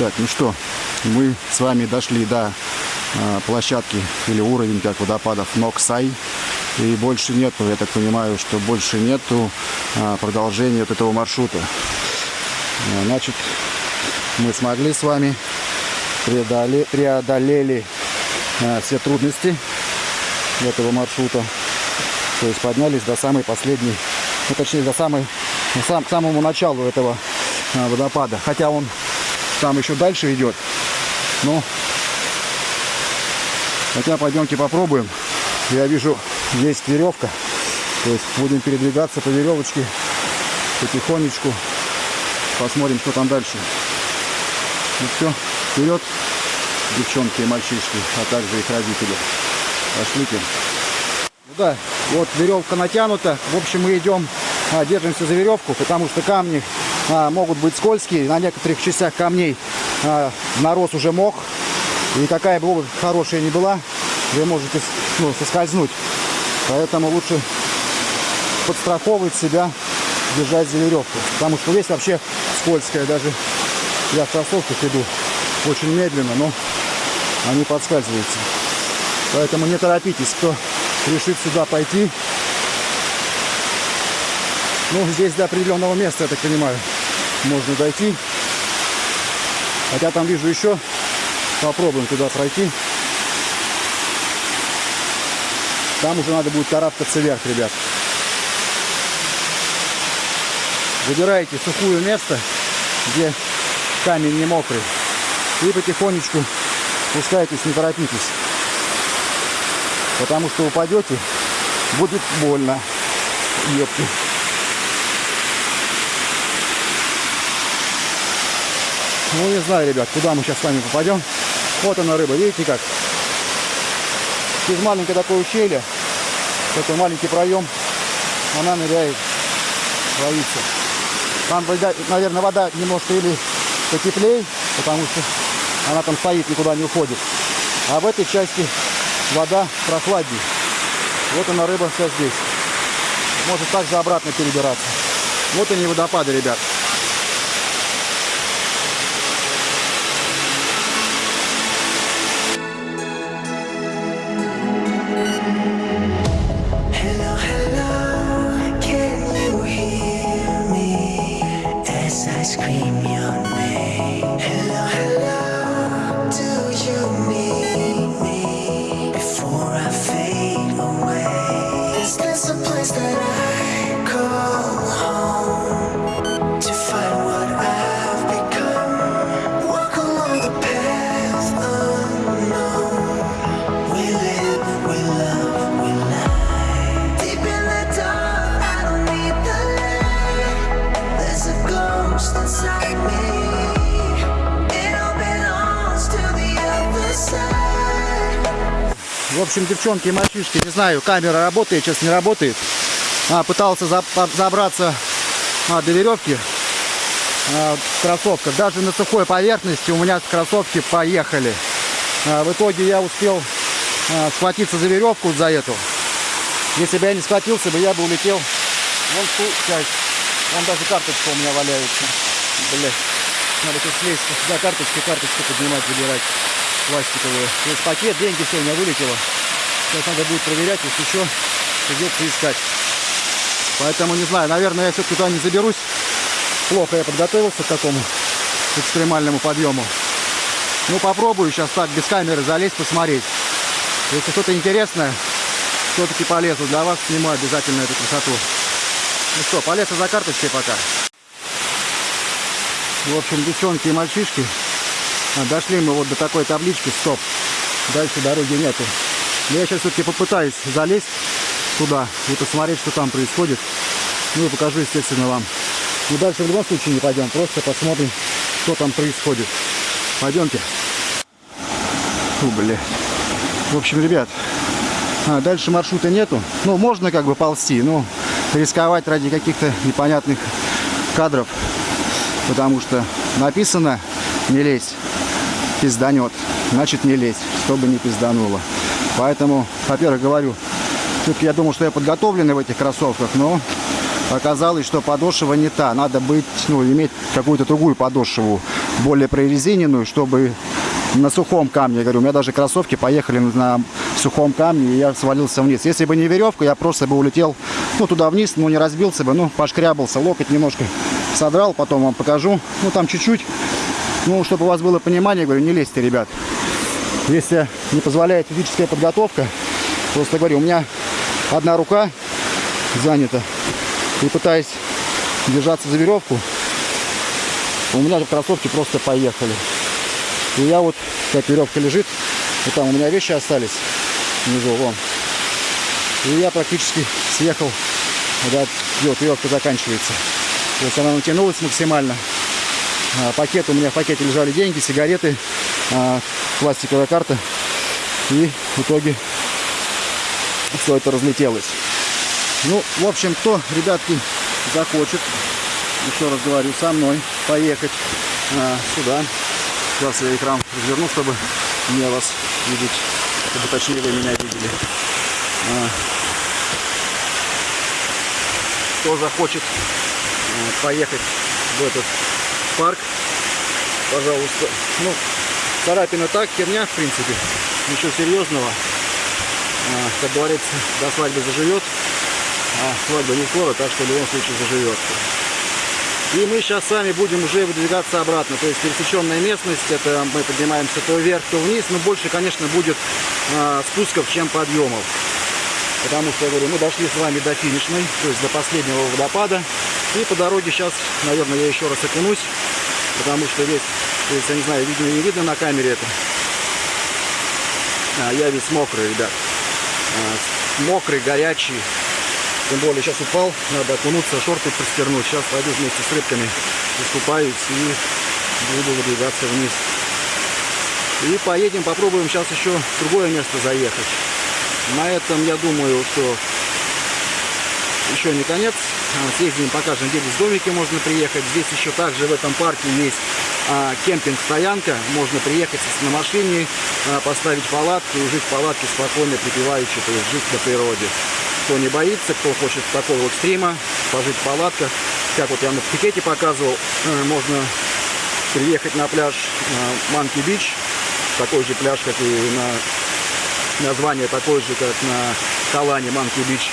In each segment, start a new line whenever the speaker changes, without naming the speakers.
Так, ну что, мы с вами дошли до а, площадки или уровень, как водопадов Ноксай. И больше нету, я так понимаю, что больше нету а, продолжения вот этого маршрута. А, Значит, мы смогли с вами преодоле- преодолели а, все трудности этого маршрута. То есть поднялись до самой последней, ну точнее до самой, сам, к самому началу этого водопада. Хотя он там еще дальше идет. Но хотя пойдемте попробуем. Я вижу, есть веревка. То есть будем передвигаться по веревочке потихонечку. Посмотрим, что там дальше. Ну все, вперед, девчонки и мальчишки, а также их родители. Пошлите. Ну да, вот веревка натянута. В общем, мы идем, а, держимся за веревку, потому что камни а, могут быть скользкие. На некоторых частях камней а, нарос уже мох. И какая бы обувь хорошая ни была, вы можете ну, соскользнуть. Поэтому лучше подстраховывать себя, держать за веревку. Потому что здесь вообще скользкая. Даже я в кроссовках иду очень медленно, но они подскальзываются. Поэтому не торопитесь, кто решит сюда пойти. Ну, здесь до определенного места, я так понимаю, можно дойти. Хотя там вижу еще. Попробуем туда пройти. Там уже надо будет карабкаться вверх, ребят. Выбираете сухое место, где камень не мокрый. И потихонечку спускайтесь, не торопитесь. Потому что упадете, будет больно. Ёпки. Ну, не знаю, ребят, куда мы сейчас с вами попадем. Вот она рыба, видите как? Через маленькое такое ущелье, такой маленький проем, она ныряет, ловится. Там, наверное, вода немножко или потеплее, потому что она там стоит, никуда не уходит. А в этой части вода прохладнее. Вот она рыба вся здесь. Может также обратно перебираться. Вот они водопады, ребят.
Scream your name? Hello, hello,
В общем, девчонки и мальчишки, не знаю, камера работает, сейчас не работает. А, пытался забраться а, до веревки а, в кроссовках. Даже на сухой поверхности у меня кроссовки поехали. А, в итоге я успел а, схватиться за веревку за эту. Если бы я не схватился бы, я бы улетел вон в ту часть. Вон даже карточка у меня валяется. Блять. Надо сейчас слезть сюда карточки, карточку поднимать, забирать пластиковые. То есть пакет, деньги, все у меня вылетело. Сейчас надо будет проверять, если еще придется искать. Поэтому не знаю, наверное, я все-таки туда не заберусь. Плохо я подготовился к такому экстремальному подъему. Ну, попробую сейчас так без камеры залезть, посмотреть. Если что-то интересное, все-таки полезу для вас, сниму обязательно эту красоту. Ну что, полез за карточкой пока. В общем, девчонки и мальчишки, дошли мы вот до такой таблички «Стоп». Дальше дороги нету. Но я сейчас все-таки попытаюсь залезть туда и посмотреть, что там происходит. Ну и покажу, естественно, вам. Но дальше в любом случае не пойдем, просто посмотрим, что там происходит. Пойдемте. Фу, бля. В общем, ребят, а, дальше маршрута нету. Ну, можно как бы ползти, но рисковать ради каких-то непонятных кадров. Потому что написано «не лезь, пизданет». Значит, не лезь, чтобы не пиздануло. Поэтому, во-первых, говорю, я думал, что я подготовленный в этих кроссовках, но оказалось, что подошва не та. Надо быть, ну, иметь какую-то другую подошву более прорезиненную, чтобы на сухом камне, я говорю, у меня даже кроссовки поехали на сухом камне, и я свалился вниз. Если бы не веревка, я просто бы улетел, ну, туда вниз, ну, не разбился бы, ну, пошкрябался, локоть немножко содрал, потом вам покажу, ну, там чуть-чуть, ну, чтобы у вас было понимание, говорю, не лезьте, ребят. Если не позволяет физическая подготовка, просто говорю, у меня одна рука занята, и пытаясь держаться за веревку, у меня же кроссовки просто поехали. И я вот, как веревка лежит, вот там у меня вещи остались внизу, вон. И я практически съехал, когда вот веревка заканчивается. То есть она натянулась максимально. А, пакет, у меня в пакете лежали деньги, сигареты, а, пластиковая карта. И в итоге все это разлетелось. Ну, в общем, кто, ребятки, захочет, еще раз говорю, со мной поехать а, сюда, Сейчас я экран разверну, чтобы мне вас видеть, чтобы точнее вы меня видели. Кто захочет поехать в этот парк, пожалуйста. Ну, царапина так, херня, в принципе. Ничего серьезного. А, как говорится, до свадьбы заживет. А свадьба не скоро, так что в любом случае заживет. И мы сейчас с вами будем уже выдвигаться обратно. То есть пересеченная местность, это мы поднимаемся то вверх, то вниз. Но больше, конечно, будет э, спусков, чем подъемов. Потому что, я говорю, мы дошли с вами до финишной, то есть до последнего водопада. И по дороге сейчас, наверное, я еще раз окунусь. Потому что весь, я не знаю, видно не видно на камере это. А, я весь мокрый, ребят. А, мокрый, горячий. Тем более сейчас упал, надо окунуться, шорты простернуть. Сейчас пойду вместе с рыбками искупаюсь и буду выдвигаться вниз. И поедем, попробуем сейчас еще в другое место заехать. На этом, я думаю, что еще не конец. А, съездим, покажем, где здесь домики можно приехать. Здесь еще также в этом парке есть а, кемпинг-стоянка. Можно приехать на машине, а, поставить палатку и жить в палатке спокойно, припеваючи, то есть жить на природе кто не боится, кто хочет такого экстрима, пожить в палатках. Как вот я на Пикете показывал, э, можно приехать на пляж Манки Бич, такой же пляж, как и на название такое же, как на Калане Манки Бич.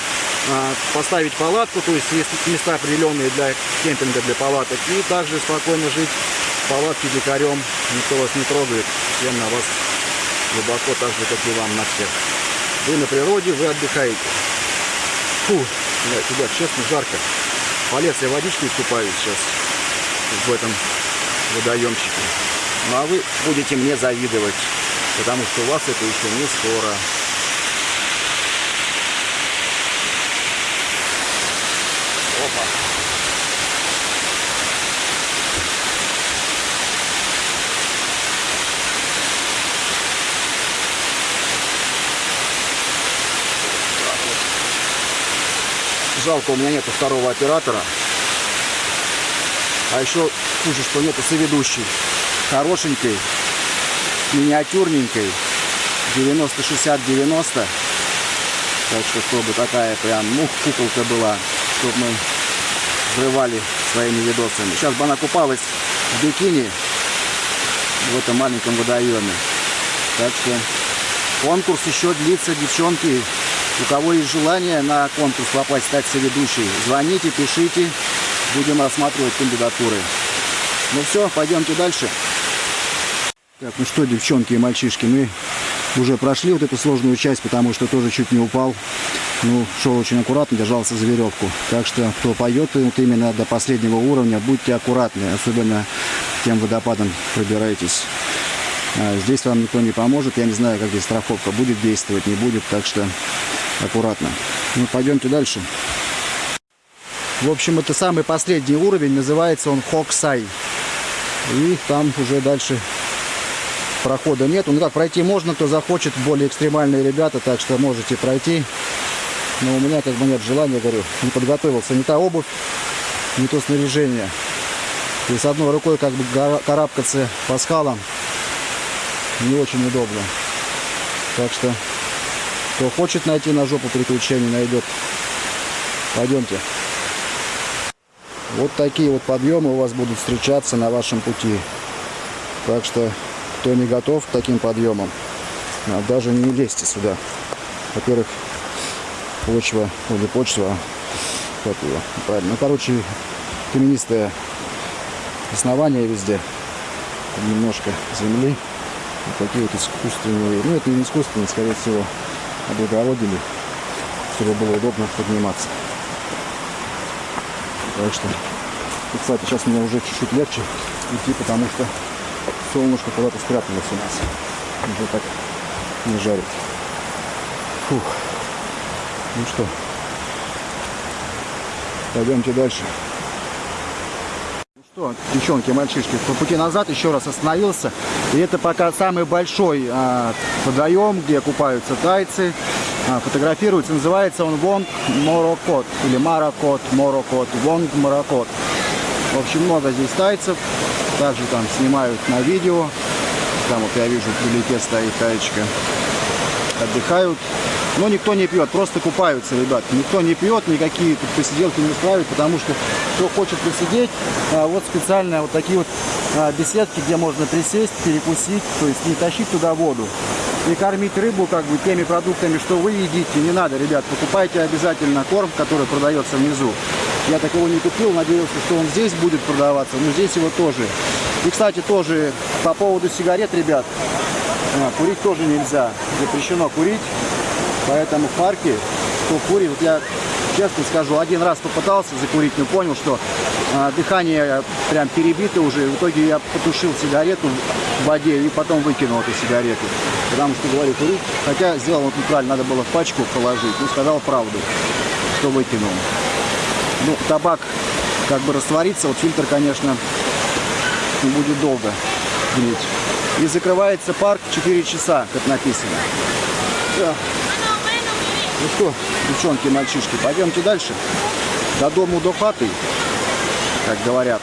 Поставить палатку, то есть есть места определенные для кемпинга, для палаток, и также спокойно жить в палатке дикарем, никто вас не трогает, всем на вас глубоко, так же, как и вам на всех. Вы на природе, вы отдыхаете. Фу, ребят, честно, жарко. Полез я водичкой купаюсь сейчас в этом водоемчике. Ну а вы будете мне завидовать, потому что у вас это еще не скоро. Жалко, у меня нету второго оператора. А еще хуже, что нету соведущей. Хорошенькой, миниатюрненькой. 90-60-90. Так что, чтобы такая прям, ну, куколка была, чтобы мы взрывали своими видосами. Сейчас бы она купалась в бикини в этом маленьком водоеме. Так что конкурс еще длится, девчонки. У кого есть желание на конкурс попасть, стать соведущей, звоните, пишите, будем рассматривать кандидатуры. Ну все, пойдемте дальше. Так, ну что, девчонки и мальчишки, мы уже прошли вот эту сложную часть, потому что тоже чуть не упал. Ну, шел очень аккуратно, держался за веревку. Так что, кто поет вот именно до последнего уровня, будьте аккуратны, особенно тем водопадом пробирайтесь. А здесь вам никто не поможет, я не знаю, как здесь страховка будет действовать, не будет, так что аккуратно. Ну, пойдемте дальше. В общем, это самый последний уровень, называется он Хоксай. И там уже дальше прохода нет. Ну как, пройти можно, кто захочет, более экстремальные ребята, так что можете пройти. Но у меня как бы нет желания, говорю, не подготовился. Не та обувь, не то снаряжение. И с одной рукой как бы карабкаться по скалам не очень удобно. Так что кто хочет найти на жопу приключений, найдет. Пойдемте. Вот такие вот подъемы у вас будут встречаться на вашем пути. Так что, кто не готов к таким подъемам, даже не лезьте сюда. Во-первых, почва, ну не почва, а как его, правильно. Ну, короче, каменистое основание везде. Немножко земли. Вот такие вот искусственные, ну это не искусственные, скорее всего, облагородили, чтобы было удобно подниматься. Так что, и, кстати, сейчас мне уже чуть-чуть легче идти, потому что солнышко куда-то спряталось у нас. Уже так не жарит. Фух. Ну что, пойдемте дальше. Ну что, девчонки, мальчишки, по пути назад еще раз остановился. И это пока самый большой а, водоем, где купаются тайцы. А, фотографируется, называется он Вонг Морокот или Маракот Морокот, Вонг Маракот. В общем, много здесь тайцев. Также там снимают на видео. Там вот я вижу, вдалеке стоит таечка. Отдыхают. Но никто не пьет, просто купаются, ребят. Никто не пьет, никакие тут посиделки не устраивают, потому что кто хочет посидеть, а, вот специально вот такие вот беседки, где можно присесть, перекусить, то есть не тащить туда воду. И кормить рыбу как бы теми продуктами, что вы едите, не надо, ребят. Покупайте обязательно корм, который продается внизу. Я такого не купил, надеялся, что он здесь будет продаваться, но здесь его тоже. И, кстати, тоже по поводу сигарет, ребят, а, курить тоже нельзя. Запрещено курить. Поэтому в парке, кто курит, вот я честно скажу, один раз попытался закурить, но понял, что дыхание прям перебито уже. В итоге я потушил сигарету в воде и потом выкинул эту сигарету. Потому что, говорю, курить, хотя сделал вот неправильно, надо было в пачку положить. Ну, сказал правду, что выкинул. Ну, табак как бы растворится, вот фильтр, конечно, будет долго греть. И закрывается парк 4 часа, как написано. Ну что, девчонки, мальчишки, пойдемте дальше. До дому, до хаты, как говорят.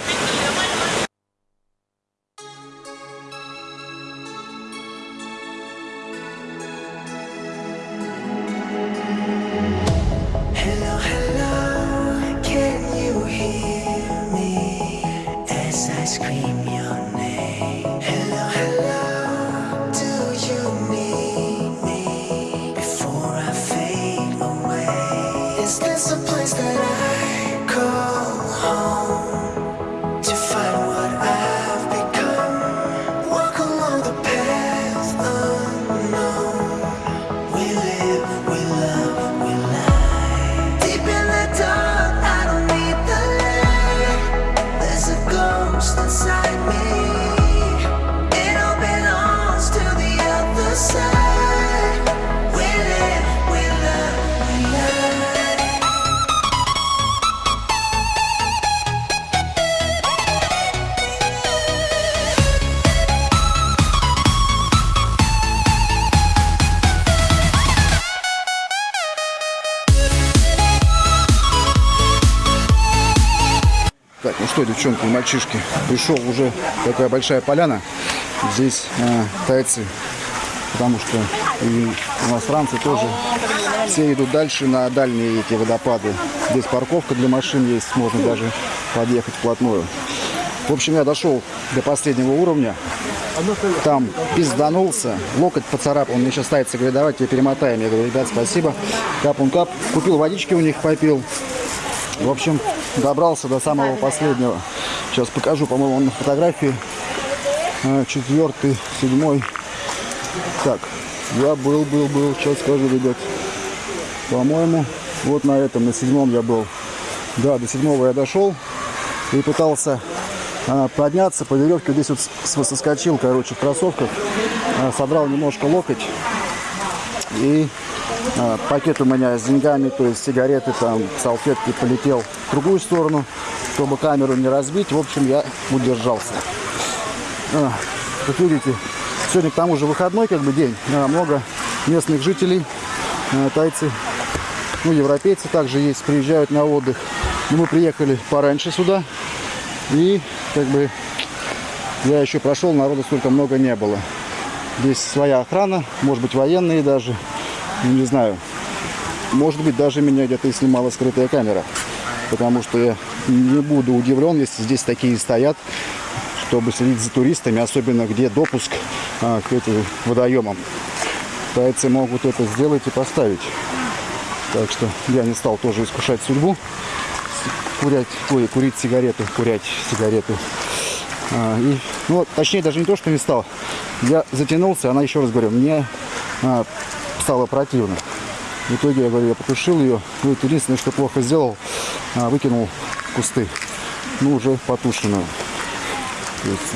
Девчонки и мальчишки, пришел уже такая большая поляна. Здесь э, тайцы, потому что и иностранцы тоже. Все идут дальше на дальние эти водопады. Здесь парковка для машин есть, можно даже подъехать вплотную. В общем, я дошел до последнего уровня. Там пизданулся, локоть поцарапал. Мне сейчас тайцы говорят, давайте перемотаем. Я говорю, ребят, спасибо. Кап он кап. Купил водички у них, попил. В общем, добрался до самого последнего. Сейчас покажу, по-моему, он на фотографии. А, Четвертый, седьмой. Так, я был, был, был. Сейчас скажу, ребят. По-моему, вот на этом, на седьмом я был. Да, до седьмого я дошел и пытался а, подняться по веревке. Здесь вот соскочил, короче, в кроссовках. А, содрал немножко локоть. И а, пакет у меня с деньгами, то есть сигареты, там, салфетки полетел в другую сторону, чтобы камеру не разбить. В общем, я удержался. Как видите, сегодня к тому же выходной как бы день. Много местных жителей, а, тайцы, ну, европейцы также есть, приезжают на отдых. Мы приехали пораньше сюда. И как бы я еще прошел, народу столько много не было. Здесь своя охрана, может быть военные даже. Не знаю. Может быть, даже меня где-то и снимала скрытая камера. Потому что я не буду удивлен, если здесь такие стоят. чтобы следить за туристами, особенно где допуск а, к этим водоемам. Тайцы могут это сделать и поставить. Так что я не стал тоже искушать судьбу. Курять, ой, курить сигарету, курять сигарету. А, и, ну, точнее, даже не то, что не стал. Я затянулся, она еще раз говорю, мне а, стало противно. В итоге, я говорю, я потушил ее. Ну, это единственное, что плохо сделал, выкинул в кусты. Ну, уже потушенную.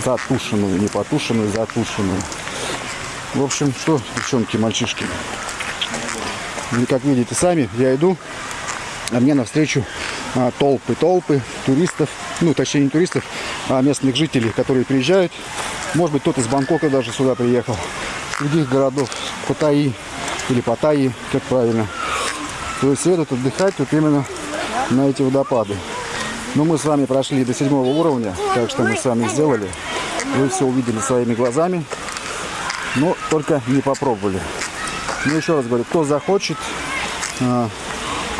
Затушенную, не потушенную, затушенную. В общем, что, девчонки, мальчишки. И как видите сами, я иду, а мне навстречу а, толпы, толпы туристов, ну, точнее, не туристов, а местных жителей, которые приезжают. Может быть, кто-то из Бангкока даже сюда приехал, других городов, Паттайи или Паттайи, как правильно. То есть едут отдыхать вот именно на эти водопады. Но мы с вами прошли до седьмого уровня, так что мы с вами сделали. Вы все увидели своими глазами, но только не попробовали. Ну, еще раз говорю, кто захочет, а,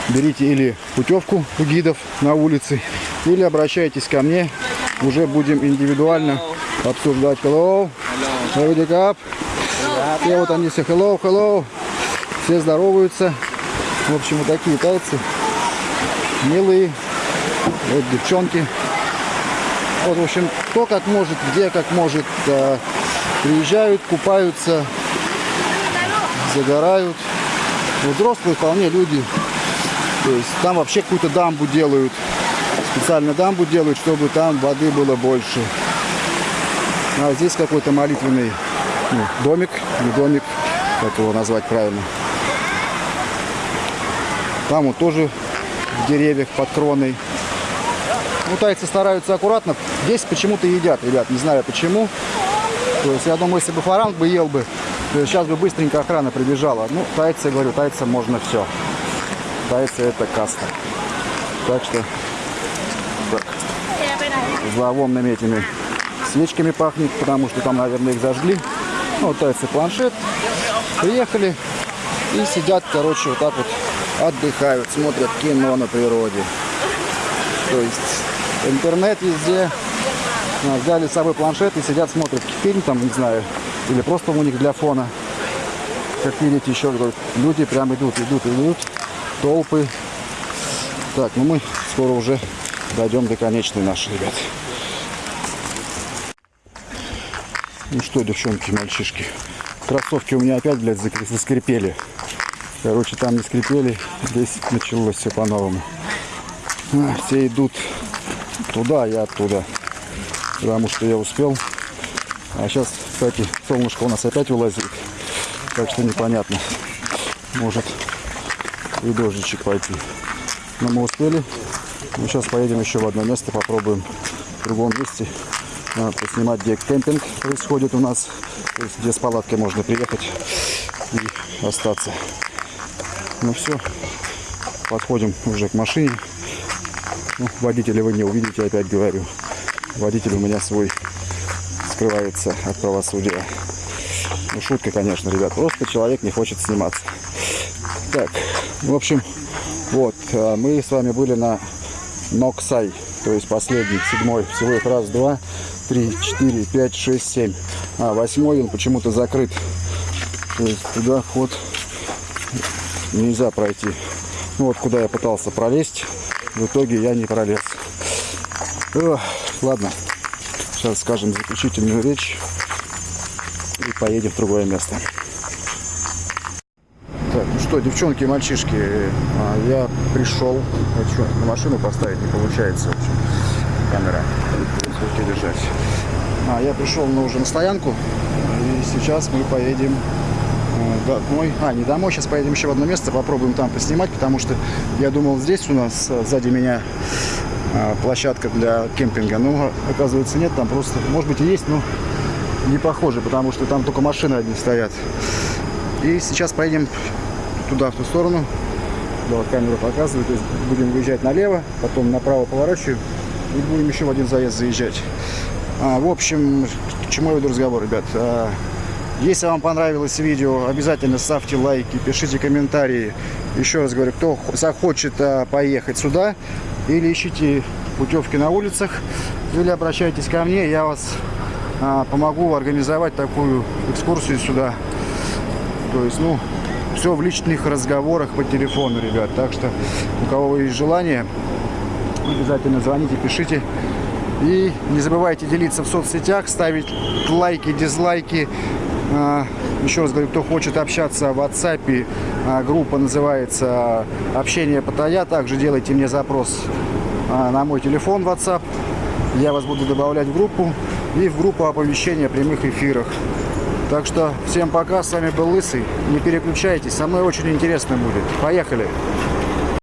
берите или путевку у гидов на улице, или обращайтесь ко мне. Уже будем индивидуально обсуждать. Hello. Hello. Wake up. И вот они все hello, hello. Все здороваются. В общем, вот такие тайцы. Милые. Вот девчонки. Вот, в общем, кто как может, где как может, приезжают, купаются, загорают. Ну, Взрослые вполне люди. То есть там вообще какую-то дамбу делают. Специально дамбу делают, чтобы там воды было больше. А здесь какой-то молитвенный ну, домик, не домик, как его назвать правильно. Там вот тоже в деревьях под кроной. Ну, тайцы стараются аккуратно. Здесь почему-то едят, ребят, не знаю почему. То есть я думаю, если бы фаранг бы ел бы, сейчас бы быстренько охрана прибежала. Ну, тайцы, говорю, тайцам можно все. Тайцы это каста. Так что так, зловонными этими свечками пахнет, потому что там, наверное, их зажгли. Ну, тайцы планшет. Приехали и сидят, короче, вот так вот отдыхают, смотрят кино на природе. То есть интернет везде. Взяли с собой планшет и сидят, смотрят фильм там, не знаю, или просто у них для фона. Как видите, еще люди прям идут, идут, идут, толпы. Так, ну мы скоро уже дойдем до конечной нашей, ребят. Ну что, девчонки, мальчишки, кроссовки у меня опять, блядь, заскрипели. Короче, там не скрипели, здесь началось все по-новому. А, Все идут туда, я оттуда. Потому что я успел. А сейчас, кстати, солнышко у нас опять вылазит. Так что непонятно. Может и дождичек пойти. Но мы успели. Мы сейчас поедем еще в одно место, попробуем в другом месте поснимать, где кемпинг происходит у нас. То есть, где с палаткой можно приехать и остаться. Ну все, подходим уже к машине. Ну, водителя вы не увидите, опять говорю. Водитель у меня свой скрывается от правосудия. Ну, шутка, конечно, ребят. Просто человек не хочет сниматься. Так, в общем, вот, а, мы с вами были на Ноксай, то есть последний, седьмой. Всего их раз, два, три, четыре, пять, шесть, семь. А восьмой он почему-то закрыт. То есть туда вход нельзя пройти. Ну вот куда я пытался пролезть, в итоге я не пролез. Ох, ладно, сейчас скажем заключительную речь и поедем в другое место. Так, ну что, девчонки и мальчишки, а, я пришел. А что, на машину поставить не получается, в общем, камера. Держать. А, я пришел на уже на стоянку, и сейчас мы поедем домой. А, не домой, сейчас поедем еще в одно место, попробуем там поснимать, потому что я думал, здесь у нас э, сзади меня а, площадка для кемпинга. Ну, оказывается, нет, там просто, может быть, и есть, но не похоже, потому что там только машины одни стоят. И сейчас поедем туда, в ту сторону. Вот камера показывает. То есть будем выезжать налево, потом направо поворачиваем и будем еще в один заезд заезжать. А, в общем, к чему я веду разговор, ребят? А, если вам понравилось видео, обязательно ставьте лайки, пишите комментарии. Еще раз говорю, кто захочет а, поехать сюда или ищите путевки на улицах, или обращайтесь ко мне, я вас а, помогу организовать такую экскурсию сюда. То есть, ну, все в личных разговорах по телефону, ребят. Так что, у кого есть желание, обязательно звоните, пишите. И не забывайте делиться в соцсетях, ставить лайки, дизлайки. А, Еще раз говорю, кто хочет общаться в WhatsApp, а, группа называется «Общение Паттайя». Также делайте мне запрос а, на мой телефон WhatsApp. Я вас буду добавлять в группу и в группу оповещения о прямых эфирах. Так что всем пока, с вами был Лысый. Не переключайтесь, со мной очень интересно будет. Поехали!